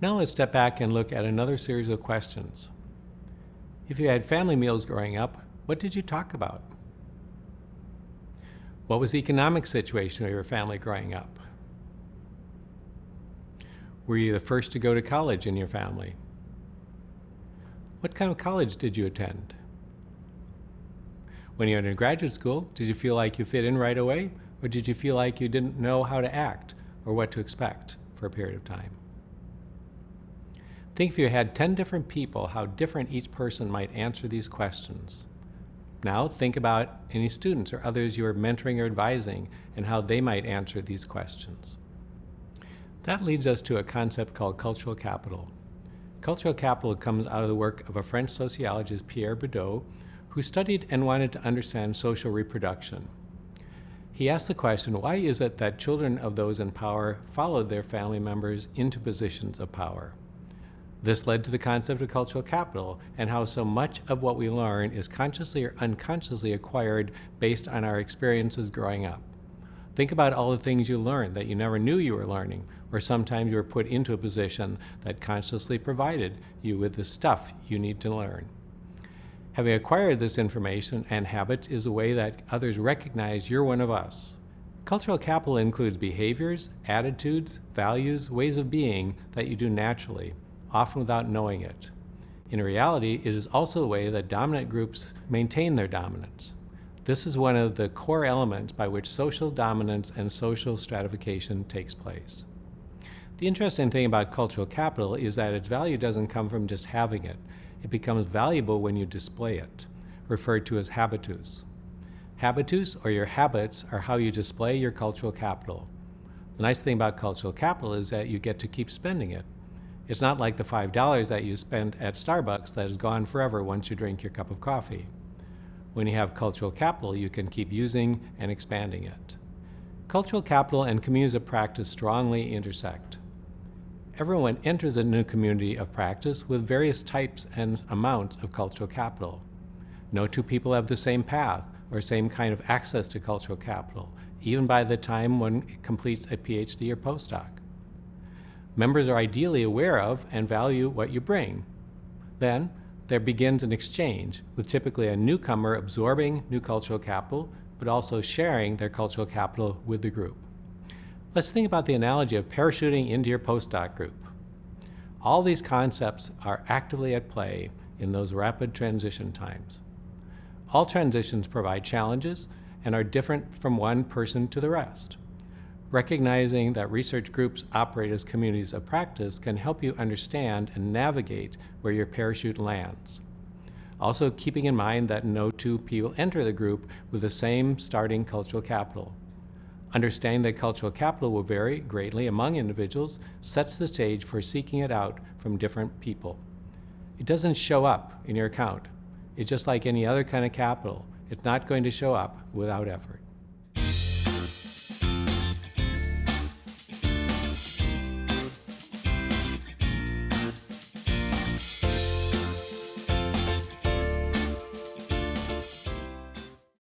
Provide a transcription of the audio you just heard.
Now let's step back and look at another series of questions. If you had family meals growing up, what did you talk about? What was the economic situation of your family growing up? Were you the first to go to college in your family? What kind of college did you attend? When you were in graduate school, did you feel like you fit in right away, or did you feel like you didn't know how to act or what to expect for a period of time? Think if you had 10 different people, how different each person might answer these questions. Now think about any students or others you are mentoring or advising and how they might answer these questions. That leads us to a concept called cultural capital. Cultural capital comes out of the work of a French sociologist, Pierre Bourdieu, who studied and wanted to understand social reproduction. He asked the question, why is it that children of those in power followed their family members into positions of power? This led to the concept of cultural capital and how so much of what we learn is consciously or unconsciously acquired based on our experiences growing up. Think about all the things you learned that you never knew you were learning, or sometimes you were put into a position that consciously provided you with the stuff you need to learn. Having acquired this information and habits is a way that others recognize you're one of us. Cultural capital includes behaviors, attitudes, values, ways of being that you do naturally often without knowing it. In reality, it is also the way that dominant groups maintain their dominance. This is one of the core elements by which social dominance and social stratification takes place. The interesting thing about cultural capital is that its value doesn't come from just having it. It becomes valuable when you display it, referred to as habitus. Habitus, or your habits, are how you display your cultural capital. The nice thing about cultural capital is that you get to keep spending it. It's not like the $5 that you spend at Starbucks that is gone forever once you drink your cup of coffee. When you have cultural capital, you can keep using and expanding it. Cultural capital and communities of practice strongly intersect. Everyone enters a new community of practice with various types and amounts of cultural capital. No two people have the same path or same kind of access to cultural capital, even by the time one completes a PhD or postdoc. Members are ideally aware of and value what you bring. Then, there begins an exchange, with typically a newcomer absorbing new cultural capital, but also sharing their cultural capital with the group. Let's think about the analogy of parachuting into your postdoc group. All these concepts are actively at play in those rapid transition times. All transitions provide challenges and are different from one person to the rest. Recognizing that research groups operate as communities of practice can help you understand and navigate where your parachute lands. Also keeping in mind that no two people enter the group with the same starting cultural capital. Understanding that cultural capital will vary greatly among individuals sets the stage for seeking it out from different people. It doesn't show up in your account. It's just like any other kind of capital. It's not going to show up without effort.